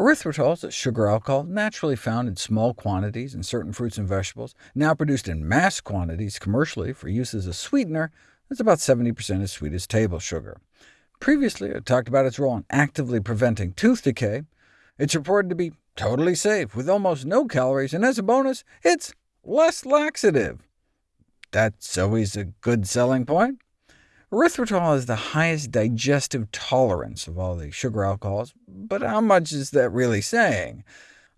Erythritol is a sugar alcohol naturally found in small quantities in certain fruits and vegetables, now produced in mass quantities commercially for use as a sweetener. It's about 70% as sweet as table sugar. Previously, I talked about its role in actively preventing tooth decay. It's reported to be totally safe, with almost no calories, and as a bonus, it's less laxative. That's always a good selling point. Erythritol has the highest digestive tolerance of all the sugar alcohols, but how much is that really saying?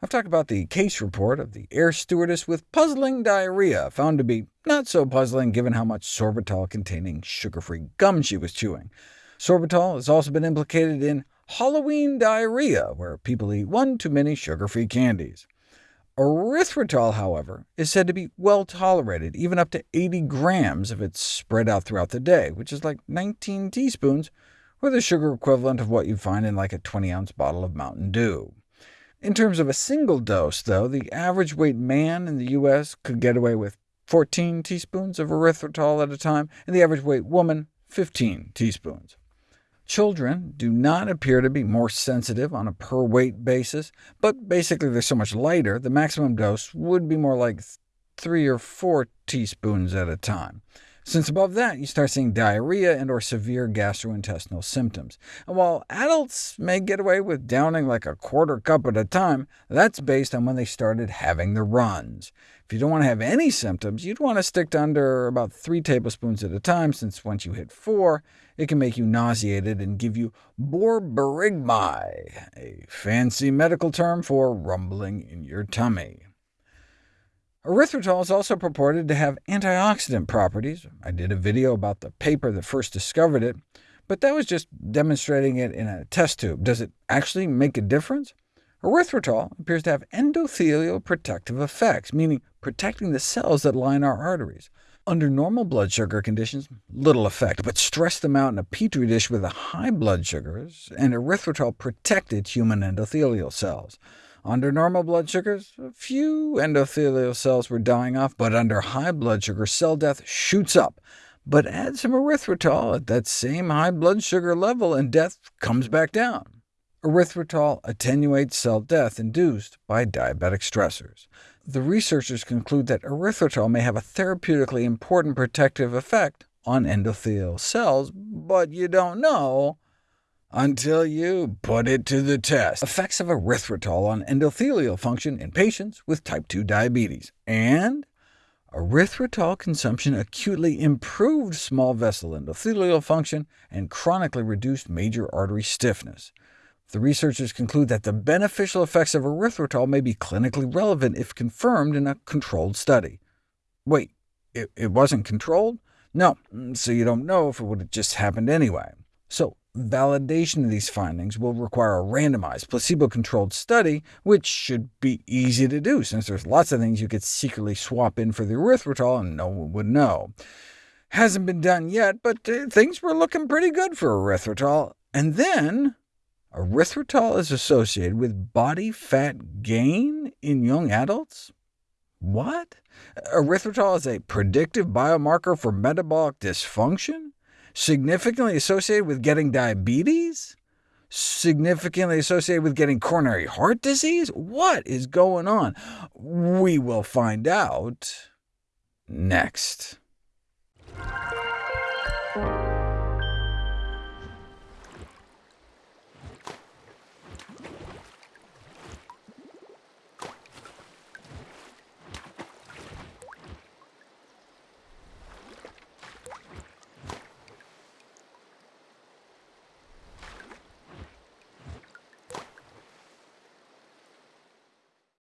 I've talked about the case report of the air stewardess with puzzling diarrhea, found to be not so puzzling given how much sorbitol-containing sugar-free gum she was chewing. Sorbitol has also been implicated in Halloween diarrhea, where people eat one too many sugar-free candies. Erythritol, however, is said to be well tolerated, even up to 80 grams if it's spread out throughout the day, which is like 19 teaspoons, or the sugar equivalent of what you'd find in like a 20-ounce bottle of Mountain Dew. In terms of a single dose, though, the average weight man in the U.S. could get away with 14 teaspoons of erythritol at a time, and the average weight woman 15 teaspoons. Children do not appear to be more sensitive on a per-weight basis, but basically they're so much lighter, the maximum dose would be more like 3 or 4 teaspoons at a time. Since above that, you start seeing diarrhea and or severe gastrointestinal symptoms. And while adults may get away with downing like a quarter cup at a time, that's based on when they started having the runs. If you don't want to have any symptoms, you'd want to stick to under about 3 tablespoons at a time, since once you hit 4, it can make you nauseated and give you borborygmi, a fancy medical term for rumbling in your tummy. Erythritol is also purported to have antioxidant properties. I did a video about the paper that first discovered it, but that was just demonstrating it in a test tube. Does it actually make a difference? Erythritol appears to have endothelial protective effects, meaning protecting the cells that line our arteries. Under normal blood sugar conditions, little effect, but stress them out in a petri dish with high blood sugars, and erythritol protected human endothelial cells. Under normal blood sugars, a few endothelial cells were dying off, but under high blood sugar, cell death shoots up. But add some erythritol at that same high blood sugar level, and death comes back down. Erythritol attenuates cell death induced by diabetic stressors. The researchers conclude that erythritol may have a therapeutically important protective effect on endothelial cells, but you don't know until you put it to the test. Effects of erythritol on endothelial function in patients with type 2 diabetes, and erythritol consumption acutely improved small vessel endothelial function and chronically reduced major artery stiffness. The researchers conclude that the beneficial effects of erythritol may be clinically relevant if confirmed in a controlled study. Wait, it, it wasn't controlled? No, mm, so you don't know if it would have just happened anyway. So validation of these findings will require a randomized, placebo-controlled study, which should be easy to do, since there's lots of things you could secretly swap in for the erythritol and no one would know. Hasn't been done yet, but uh, things were looking pretty good for erythritol. And then, erythritol is associated with body fat gain in young adults? What? Erythritol is a predictive biomarker for metabolic dysfunction? Significantly associated with getting diabetes? Significantly associated with getting coronary heart disease? What is going on? We will find out next.